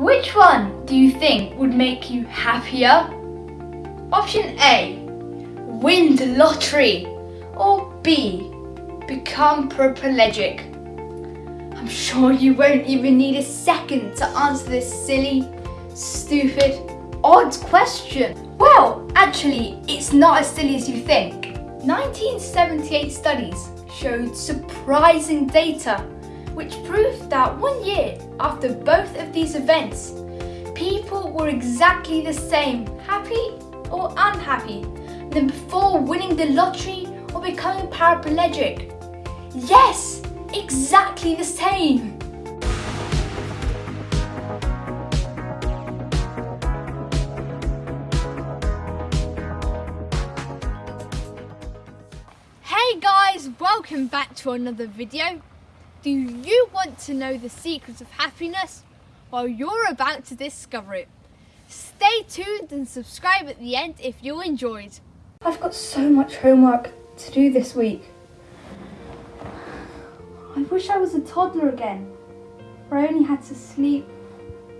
Which one do you think would make you happier? Option A, win the lottery. Or B, become paraplegic. I'm sure you won't even need a second to answer this silly, stupid, odd question. Well, actually, it's not as silly as you think. 1978 studies showed surprising data which proved that one year after both of these events, people were exactly the same, happy or unhappy, than before winning the lottery or becoming paraplegic. Yes, exactly the same. Hey guys, welcome back to another video. Do you want to know the secrets of happiness? Well, you're about to discover it. Stay tuned and subscribe at the end if you enjoyed. I've got so much homework to do this week. I wish I was a toddler again, where I only had to sleep,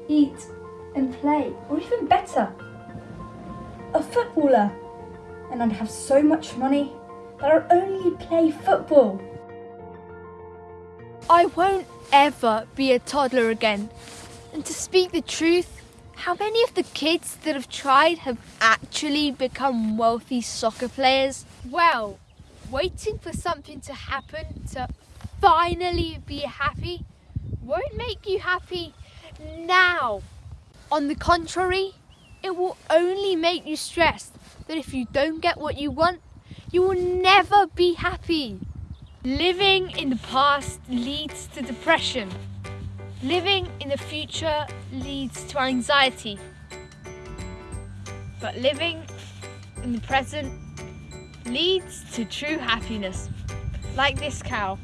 eat and play, or even better, a footballer. And I'd have so much money that I'd only play football. I won't ever be a toddler again. And to speak the truth, how many of the kids that have tried have actually become wealthy soccer players? Well, waiting for something to happen to finally be happy won't make you happy now. On the contrary, it will only make you stressed that if you don't get what you want, you will never be happy. Living in the past leads to depression. Living in the future leads to anxiety. But living in the present leads to true happiness. Like this cow.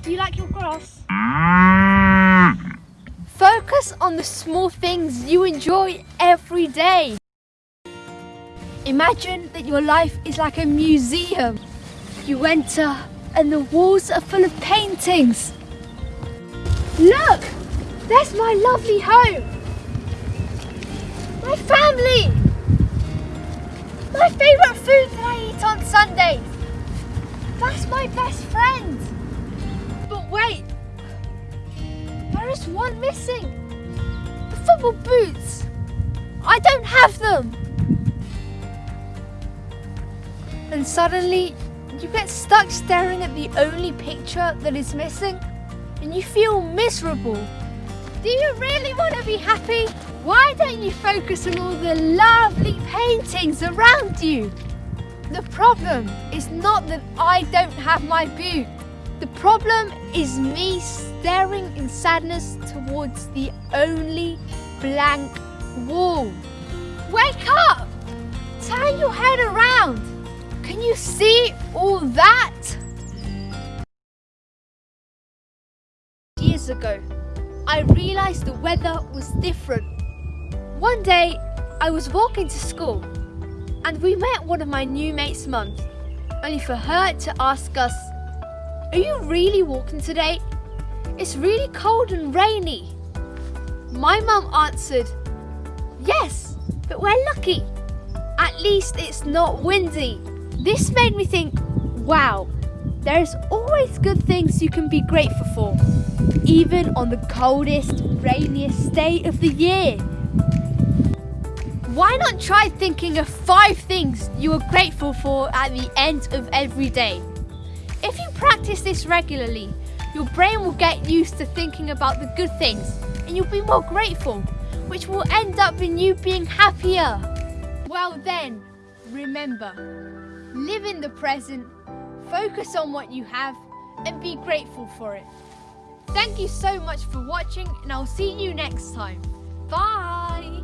Do you like your grass? Focus on the small things you enjoy every day. Imagine that your life is like a museum. You enter and the walls are full of paintings. Look! There's my lovely home. My family. My favourite food that I eat on Sundays. That's my best friend. But wait, there is one missing. The football boots. I don't have them. And suddenly you get stuck staring at the only picture that is missing and you feel miserable. Do you really want to be happy? Why don't you focus on all the lovely paintings around you? The problem is not that I don't have my boot. The problem is me staring in sadness towards the only blank wall. Wake up! Turn your head around! Can you see all that? Years ago, I realised the weather was different. One day, I was walking to school and we met one of my new mates' mums, only for her to ask us, Are you really walking today? It's really cold and rainy. My mum answered, Yes, but we're lucky. At least it's not windy. This made me think, wow, there's always good things you can be grateful for, even on the coldest, rainiest day of the year. Why not try thinking of five things you are grateful for at the end of every day? If you practice this regularly, your brain will get used to thinking about the good things and you'll be more grateful, which will end up in you being happier. Well then, remember, live in the present, focus on what you have, and be grateful for it. Thank you so much for watching, and I'll see you next time. Bye!